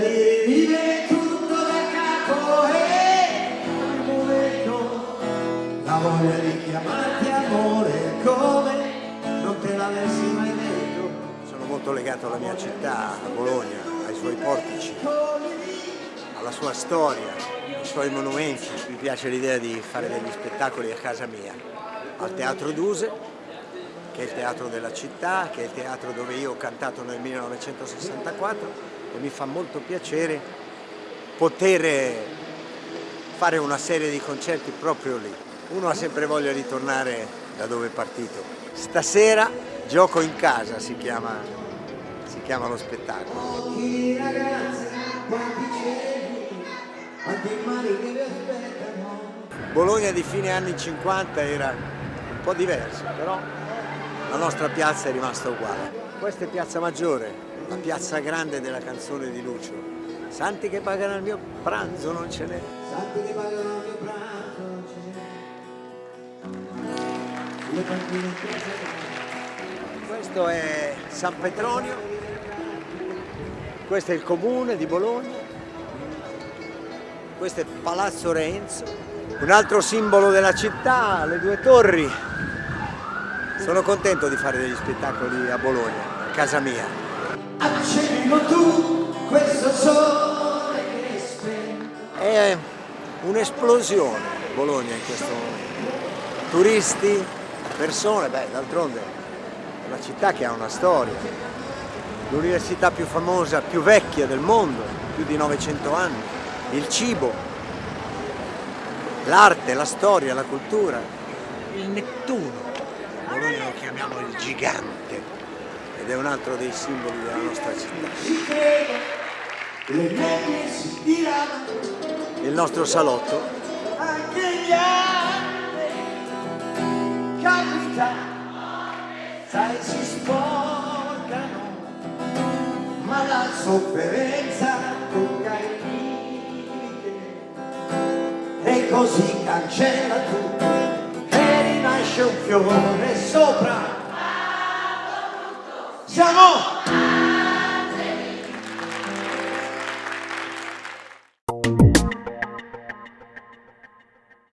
e detto. Sono molto legato alla mia città, a Bologna, ai suoi portici, alla sua storia, ai suoi monumenti. Mi piace l'idea di fare degli spettacoli a casa mia, al Teatro Duse, che è il teatro della città, che è il teatro dove io ho cantato nel 1964 e mi fa molto piacere poter fare una serie di concerti proprio lì. Uno ha sempre voglia di tornare da dove è partito. Stasera gioco in casa si chiama, si chiama lo spettacolo. Bologna di fine anni 50 era un po' diversa, però la nostra piazza è rimasta uguale. Questa è Piazza Maggiore, la piazza grande della canzone di Lucio. Santi che pagano il mio pranzo non ce n'è. Santi che pagano il mio pranzo non ce n'è panchine in Questo è San Petronio, questo è il comune di Bologna, questo è Palazzo Renzo, un altro simbolo della città, le due torri. Sono contento di fare degli spettacoli a Bologna, a casa mia. Accendo tu questo sole che spento È un'esplosione Bologna in questo momento. Turisti, persone, beh d'altronde è una città che ha una storia. L'università più famosa, più vecchia del mondo, più di 900 anni. Il cibo, l'arte, la storia, la cultura. Il Nettuno. Bologna lo chiamiamo il gigante ed è un altro dei simboli della nostra città. Il nostro salotto. Anche gli altri. Capita Sai si sporcano Ma la sofferenza tocca il limite. E così cancella tutto E rinasce un fiore sopra. Siamo